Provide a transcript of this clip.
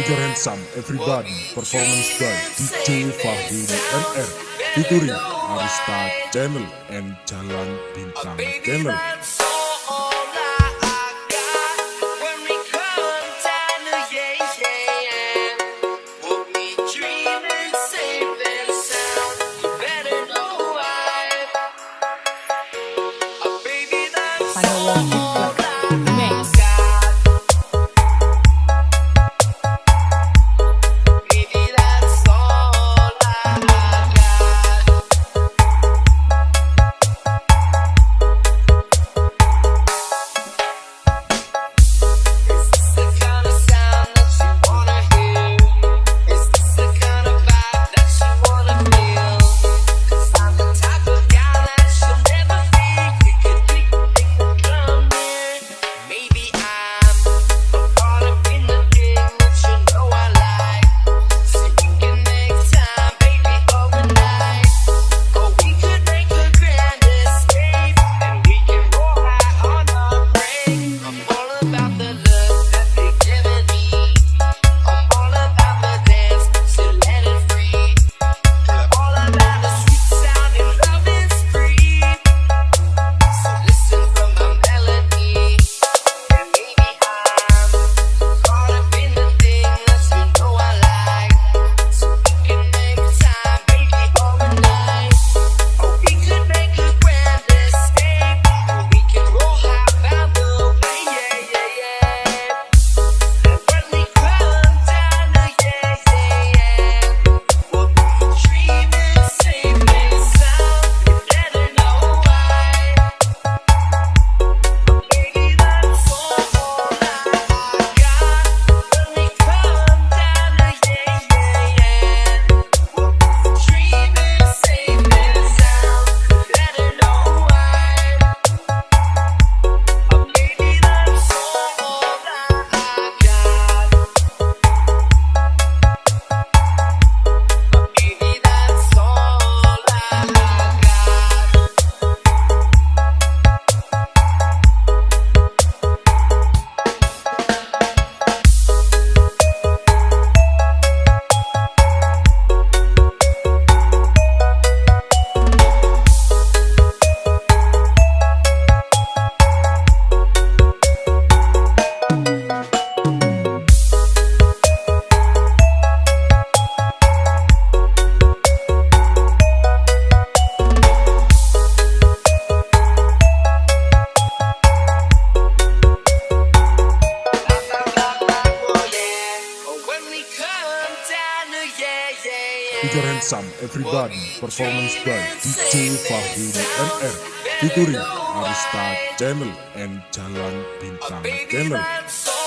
Put your hands up, everybody. Performance by DJ Fahri NR. Featuring Arista Channel and Jalan Bintang Channel. Put your hands up, everybody. Performance by DJ Fahri NR. Featuring Arista Channel and Jalan Bintang Channel.